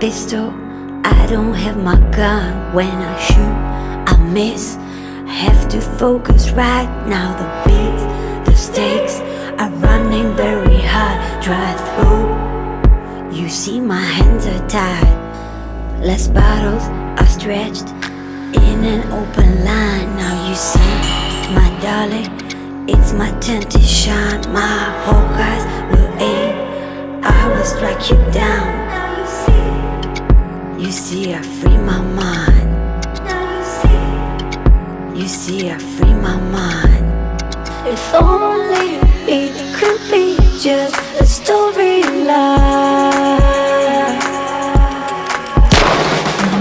pistol, I don't have my gun. When I shoot, I miss. Have to focus right now. The beats, the stakes are running very hard. Drive through. You see, my hands are tied. Less bottles are stretched in an open line. Now you see, my darling, it's my turn to shine. My whole eyes will aim. I will strike you down. You see, I free my mind. You see, I free my mind. If only it could be just a storyline.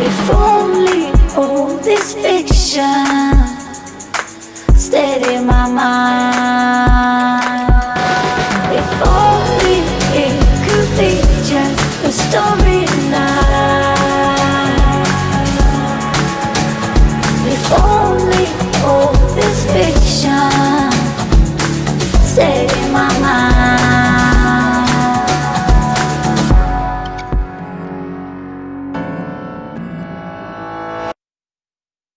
If only all this fiction stayed in my mind. If only it could be just a story. say.